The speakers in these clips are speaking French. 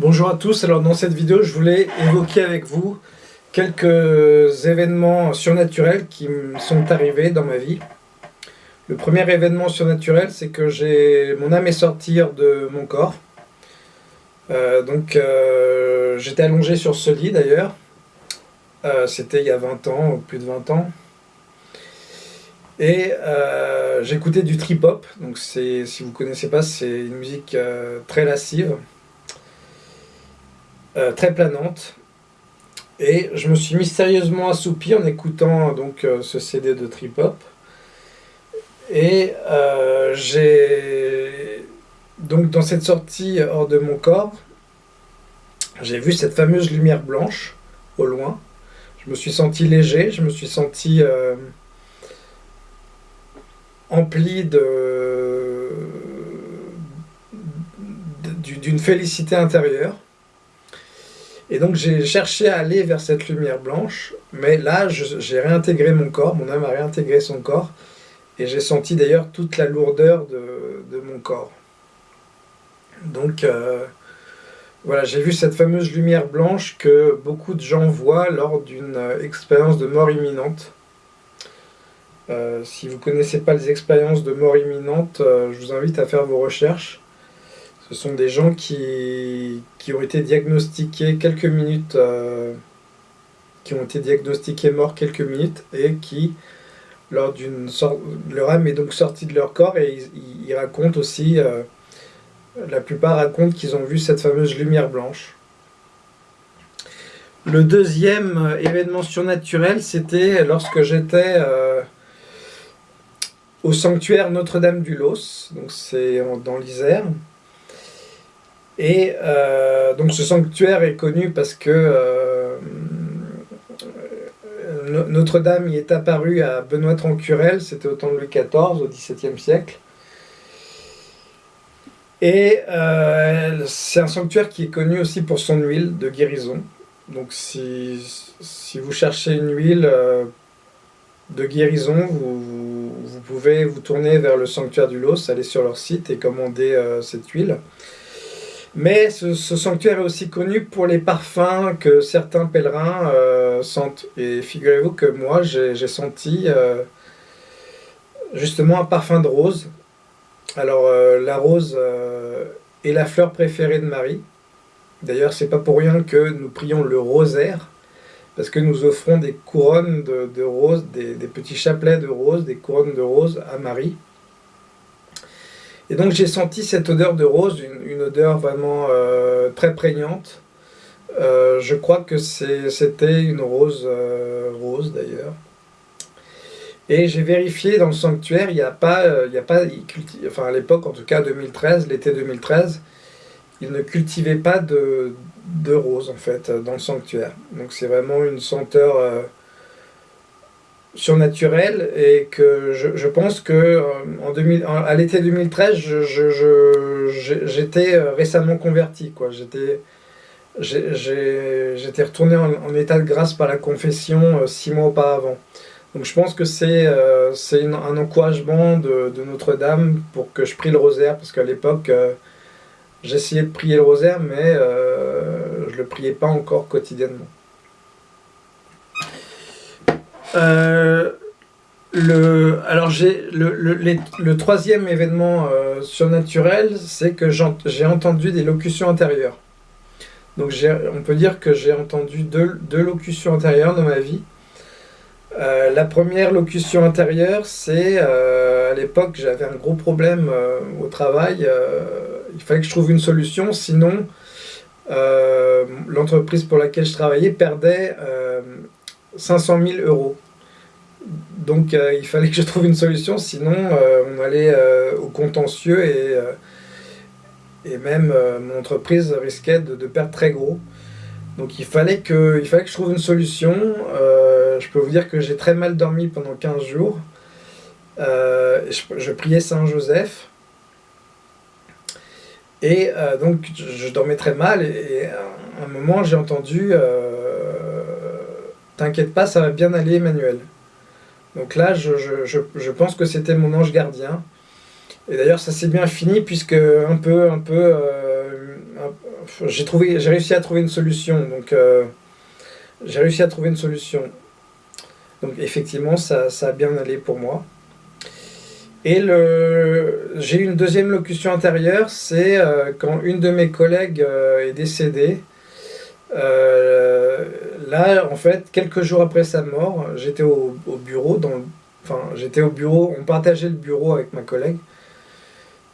Bonjour à tous, alors dans cette vidéo je voulais évoquer avec vous quelques événements surnaturels qui me sont arrivés dans ma vie. Le premier événement surnaturel c'est que j'ai mon âme est sortie de mon corps. Euh, donc euh, j'étais allongé sur ce lit d'ailleurs. Euh, c'était il y a 20 ans, plus de 20 ans. Et j'écoutais du trip-hop, donc si vous ne connaissez pas, c'est une musique très lascive. Euh, très planante. Et je me suis mystérieusement assoupi en écoutant donc euh, ce CD de trip hop. Et euh, j'ai donc dans cette sortie hors de mon corps, j'ai vu cette fameuse lumière blanche au loin. Je me suis senti léger, je me suis senti empli de d'une félicité intérieure. Et donc j'ai cherché à aller vers cette lumière blanche, mais là j'ai réintégré mon corps, mon âme a réintégré son corps, et j'ai senti d'ailleurs toute la lourdeur de, mon corps. Donc euh, voilà, j'ai vu cette fameuse lumière blanche que beaucoup de gens voient lors d'une euh, expérience de mort imminente. Euh, si vous ne connaissez pas les expériences de mort imminente, je vous invite à faire vos recherches. Ce sont des gens qui, ont été diagnostiqués quelques minutes, euh, qui ont été diagnostiqués morts quelques minutes et qui, lors d'une sorte, leur âme est donc sortie de leur corps et ils, racontent aussi, euh, la plupart racontent qu'ils ont vu cette fameuse lumière blanche. Le deuxième euh, événement surnaturel, c'était lorsque j'étais au sanctuaire Notre-Dame du Los, donc c'est dans l'Isère. Et euh, donc ce sanctuaire est connu parce que euh, Notre-Dame y est apparue à Benoît Trancurel, c'était au temps de Louis XIV, au XVIIe siècle. Et euh, c'est un sanctuaire qui est connu aussi pour son huile de guérison. Donc si, vous cherchez une huile de guérison, vous, vous, pouvez vous tourner vers le sanctuaire du Los, aller sur leur site et commander cette huile. Mais ce, sanctuaire est aussi connu pour les parfums que certains pèlerins euh, sentent. Et figurez-vous que moi, j'ai senti euh, justement un parfum de rose. Alors, euh, la rose est la fleur préférée de Marie. D'ailleurs, c'est pas pour rien que nous prions le rosaire, parce que nous offrons des couronnes de, roses, des, des petits chapelets de roses, des couronnes de roses à Marie. Et donc j'ai senti cette odeur de rose, une, odeur vraiment euh, très prégnante. Euh, je crois que c'était une rose euh, rose d'ailleurs. Et j'ai vérifié dans le sanctuaire, il n'y a pas, il a pas enfin à l'époque en tout cas 2013, l'été 2013, ils ne cultivaient pas de, de rose en fait dans le sanctuaire. Donc c'est vraiment une senteur surnaturel et que je, pense que euh, en 2000, à l'été 2013, j'étais euh, récemment converti. J'étais retourné en, état de grâce par la confession euh, six mois auparavant. Donc je pense que c'est un encouragement de, Notre-Dame pour que je prie le rosaire, parce qu'à l'époque, j'essayais de prier le rosaire, mais je ne le priais pas encore quotidiennement. Euh, le, alors j'ai le, le, troisième événement euh, surnaturel, c'est que j'ai entendu des locutions intérieures. Donc on peut dire que j'ai entendu deux, deux, locutions intérieures dans ma vie. Euh, la première locution intérieure, c'est à l'époque j'avais un gros problème au travail. il fallait que je trouve une solution, sinon l'entreprise pour laquelle je travaillais perdait 500 000 euros. Donc euh, il fallait que je trouve une solution, sinon euh, on allait euh, au contentieux et, même mon entreprise risquait de, perdre très gros. Donc il fallait, que, il fallait que je trouve une solution. je peux vous dire que j'ai très mal dormi pendant 15 jours. Je, priais Saint-Joseph. Et donc je, dormais très mal et, à un moment j'ai entendu T'inquiète pas, ça va bien aller Emmanuel. Donc là, je, pense que c'était mon ange gardien. Et d'ailleurs, ça s'est bien fini puisque un peu, un peu, euh, j'ai réussi à trouver une solution. Donc, j'ai réussi à trouver une solution. Donc, effectivement, ça, ça a bien allé pour moi. Et le... j'ai eu une deuxième locution intérieure, c'est quand une de mes collègues est décédée. Là, en fait, quelques jours après sa mort, j'étais au, au, bureau, enfin, j'étais au bureau, on partageait le bureau avec ma collègue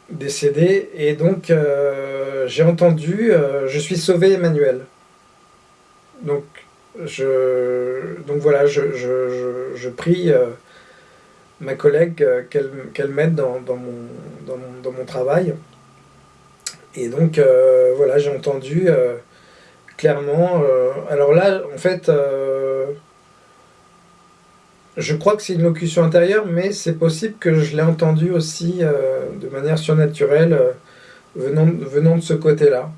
décédée, et donc euh, j'ai entendu euh, Je suis sauvé Emmanuel. Donc, je, donc voilà, je, prie euh, ma collègue qu'elle m'aide dans, dans, mon, dans, mon, dans, mon, travail. Et donc voilà, j'ai entendu clairement. alors là, en fait, je crois que c'est une locution intérieure, mais c'est possible que je l'ai entendu aussi euh, de manière surnaturelle euh, venant, de ce côté-là.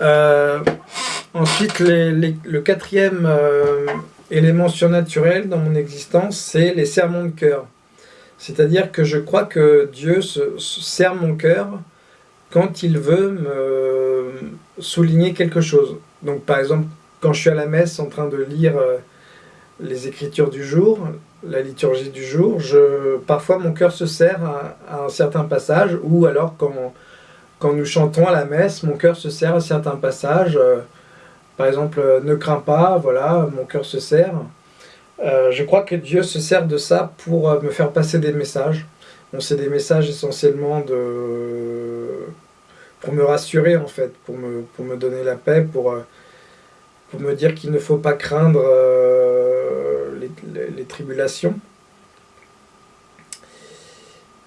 Euh, ensuite, le quatrième élément surnaturel dans mon existence, c'est les sermons de cœur. C'est-à-dire que je crois que Dieu se, serre mon cœur quand il veut me souligner quelque chose. Donc par exemple, quand je suis à la messe en train de lire les écritures du jour, la liturgie du jour, je, parfois mon cœur se serre à, un certain passage, ou alors quand, quand nous chantons à la messe, mon cœur se serre à certains passages. Euh, par exemple, euh, ne crains pas, voilà, mon cœur se serre. Euh, je crois que Dieu se sert de ça pour me faire passer des messages. Bon, c'est des messages essentiellement de... pour me rassurer en fait, pour me, pour me donner la paix, pour, pour me dire qu'il ne faut pas craindre les, tribulations.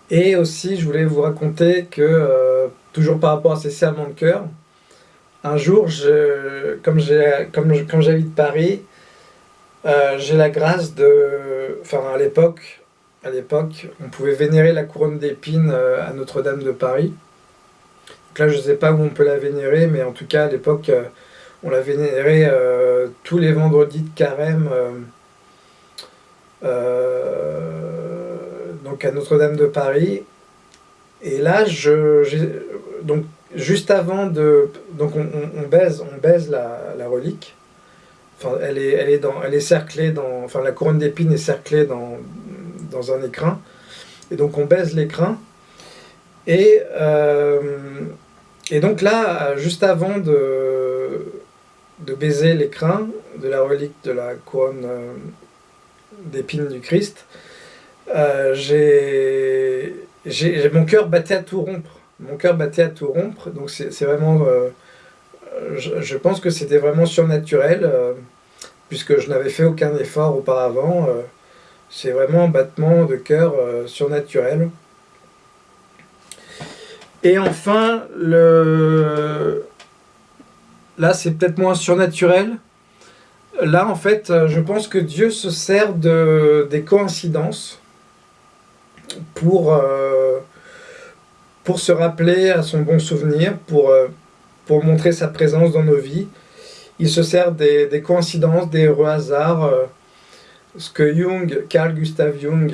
Et aussi, je voulais vous raconter que, euh, toujours par rapport à ces serments de cœur, un jour, je, comme j'habite Paris, euh, j'ai la grâce de... Enfin, à l'époque, à l'époque, on pouvait vénérer la couronne d'épines euh, à Notre-Dame de Paris. Donc là, je ne sais pas où on peut la vénérer, mais en tout cas, à l'époque, on la vénérait tous les vendredis de carême euh, donc à Notre-Dame de Paris. Et là, je, donc juste avant de, donc on, baise, on baise la, relique. Enfin, elle est, elle est dans, elle est cerclée dans, enfin la couronne d'épines est cerclée dans, dans un écrin. Et donc on baise l'écrin. Et, euh, et donc là, juste avant de, baiser l'écrin de la relique de la couronne euh, d'épines du Christ, euh, j'ai mon cœur battait à tout rompre. Mon cœur battait à tout rompre, donc c'est vraiment... Euh, je, pense que c'était vraiment surnaturel, puisque je n'avais fait aucun effort auparavant. c'est vraiment un battement de cœur surnaturel. Et enfin, là c'est peut-être moins surnaturel, Là, en fait, euh, je pense que Dieu se sert de, des coïncidences pour, euh, pour se rappeler à son bon souvenir, pour, euh, pour montrer sa présence dans nos vies. Il se sert des, coïncidences, des heureux hasards, ce que Jung, Carl Gustav Jung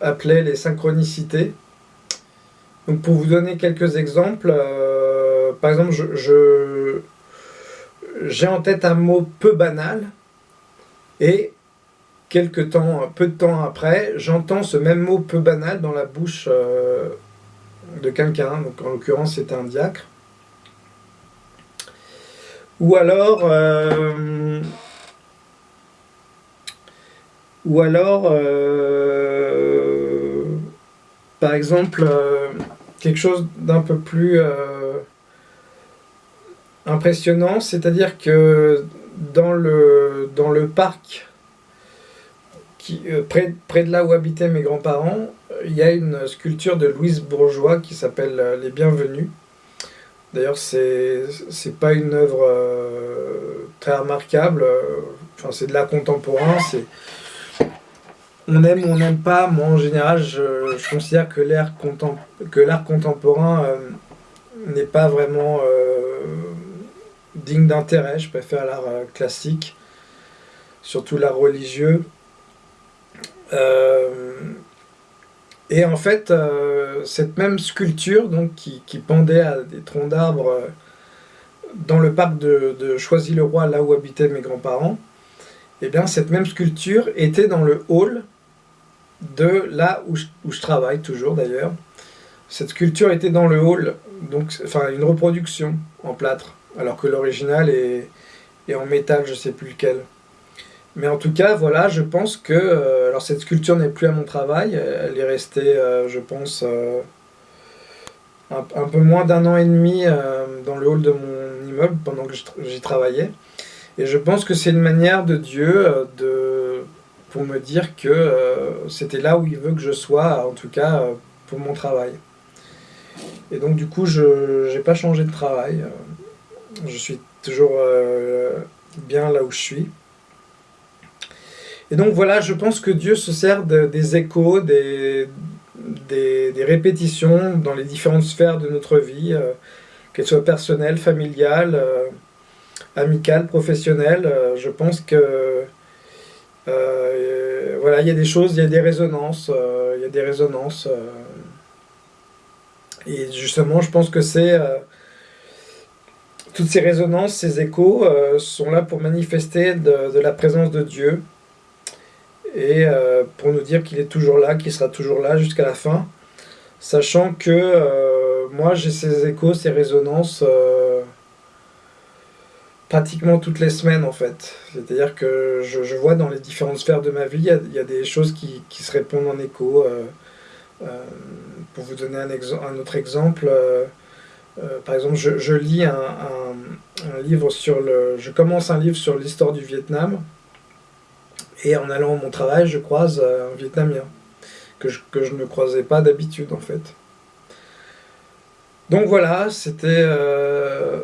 appelait les synchronicités. Donc pour vous donner quelques exemples, par exemple, j'ai en tête un mot peu banal, et quelques temps, peu de temps après, j'entends ce même mot peu banal dans la bouche euh, de quelqu'un, donc en l'occurrence c'était un diacre. Ou alors, euh, ou alors, euh, par exemple, quelque chose d'un peu plus impressionnant, c'est-à-dire que dans le, dans le parc, qui, euh, près, près de là où habitaient mes grands-parents, il y a une sculpture de Louise Bourgeois qui s'appelle euh, Les Bienvenus. D'ailleurs, c'est pas une œuvre euh, très remarquable, enfin, c'est de l'art contemporain, on aime ou on n'aime pas, moi en général je, considère que l'art contemporain n'est pas vraiment digne d'intérêt. Je préfère l'art euh, classique, surtout l'art religieux. Euh, Et en fait, cette même sculpture donc, qui, pendait à des troncs d'arbres dans le parc de, Choisy-le-Roi, là où habitaient mes grands-parents, et eh bien cette même sculpture était dans le hall de là où je, travaille toujours d'ailleurs. Cette sculpture était dans le hall, donc enfin une reproduction en plâtre, alors que l'original est, en métal, je sais plus lequel. Mais en tout cas, voilà, je pense que... Euh, alors cette sculpture n'est plus à mon travail, elle est restée, euh, je pense, euh, un, peu moins d'un an et demi dans le hall de mon immeuble pendant que j'y travaillais. Et je pense que c'est une manière de Dieu de, pour me dire que c'était là où il veut que je sois, en tout cas pour mon travail. Et donc du coup, je n'ai pas changé de travail. Je suis toujours bien là où je suis. Et donc voilà, je pense que Dieu se sert des échos, des, des, répétitions dans les différentes sphères de notre vie, euh, qu'elles soient personnelles, familiales, euh, amicales, professionnelles. Euh, je pense que voilà, il y a des choses, il y a des résonances, il y a des résonances. et justement, je pense que c'est toutes ces résonances, ces échos sont là pour manifester de la présence de Dieu et euh, pour nous dire qu'il est toujours là, qu'il sera toujours là jusqu'à la fin, sachant que euh, moi j'ai ces échos, ces résonances euh, pratiquement toutes les semaines en fait. C'est-à-dire que je, vois dans les différentes sphères de ma vie, il y, a des choses qui, se répondent en écho. pour vous donner un, autre exemple, par exemple, je, lis un, livre sur le... Je commence un livre sur l'histoire du Vietnam, et en allant à mon travail, je croise euh, un Vietnamien que je, que je ne croisais pas d'habitude en fait. Donc voilà, c'était euh,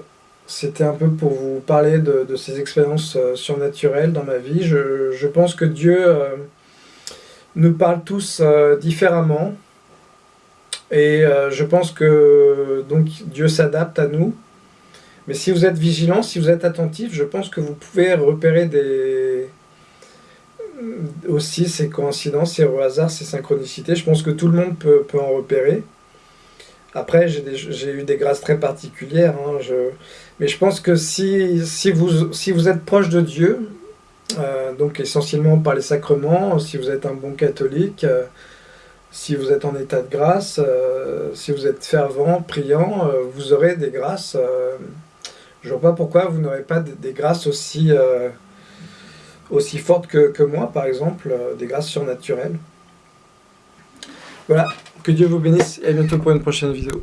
c'était un peu pour vous parler de, ces expériences euh, surnaturelles dans ma vie. Je, pense que Dieu nous parle tous différemment. Et je pense que donc Dieu s'adapte à nous. Mais si vous êtes vigilant, si vous êtes attentif, je pense que vous pouvez repérer des, aussi ces coïncidences, ces hasards, ces synchronicités. Je pense que tout le monde peut, peut en repérer. Après, j'ai eu des grâces très particulières. Hein, je, mais je pense que si, si, vous, si vous êtes proche de Dieu, euh, donc essentiellement par les sacrements, si vous êtes un bon catholique, euh, si vous êtes en état de grâce, euh, si vous êtes fervent, priant, vous aurez des grâces. je ne vois pas pourquoi vous n'aurez pas des, des, grâces aussi aussi fortes que, moi, par exemple, des grâces surnaturelles. Voilà, que Dieu vous bénisse et à bientôt pour une prochaine vidéo.